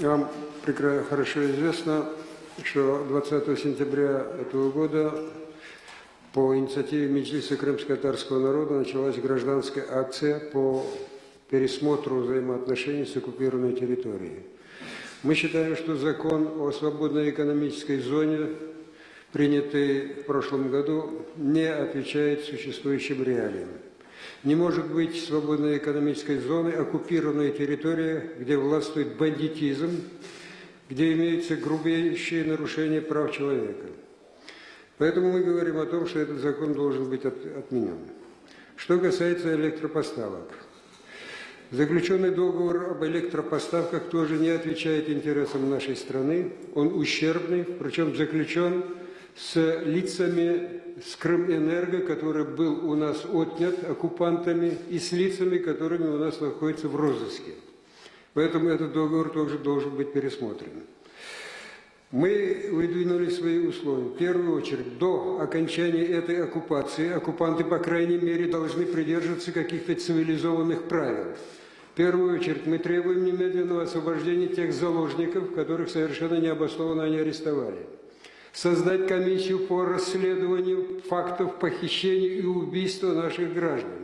Вам хорошо известно, что 20 сентября этого года по инициативе Меджлиса крымско-татарского народа началась гражданская акция по пересмотру взаимоотношений с оккупированной территорией. Мы считаем, что закон о свободной экономической зоне, принятый в прошлом году, не отвечает существующим реалиям. Не может быть свободной экономической зоны оккупированная территория, где властвует бандитизм, где имеются грубейшие нарушения прав человека. Поэтому мы говорим о том, что этот закон должен быть от- отменен. Что касается электропоставок. Заключенный договор об электропоставках тоже не отвечает интересам нашей страны. Он ущербный, причем заключен с лицами с Крымэнерго, который был у нас отнят оккупантами, и с лицами, которыми у нас находятся в розыске. Поэтому этот договор тоже должен быть пересмотрен. Мы выдвинули свои условия. В первую очередь, до окончания этой оккупации оккупанты, по крайней мере, должны придерживаться каких-то цивилизованных правил. В первую очередь, мы требуем немедленного освобождения тех заложников, которых совершенно необоснованно они арестовали. Создать комиссию по расследованию фактов похищения и убийства наших граждан.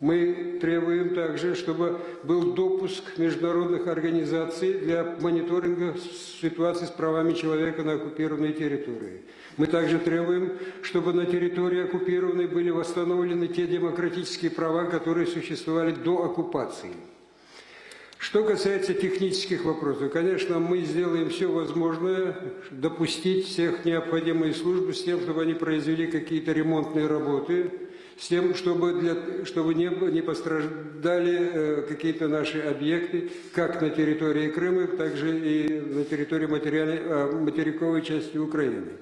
Мы требуем также, чтобы был допуск международных организаций для мониторинга ситуации с правами человека на оккупированной территории. Мы также требуем, чтобы на территории оккупированной были восстановлены те демократические права, которые существовали до оккупации. Что касается технических вопросов, конечно, мы сделаем все возможное, допустить всех необходимые службы с тем, чтобы они произвели какие-то ремонтные работы, с тем, чтобы, для, чтобы не, не пострадали э, какие-то наши объекты, как на территории Крыма, так же и на территории э, материковой части Украины.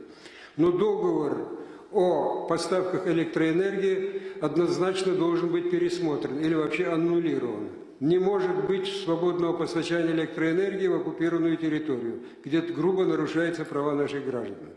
Но договор о поставках электроэнергии однозначно должен быть пересмотрен или вообще аннулирован. Не может быть свободного постачания электроэнергии в оккупированную территорию, где грубо нарушаются права наших граждан.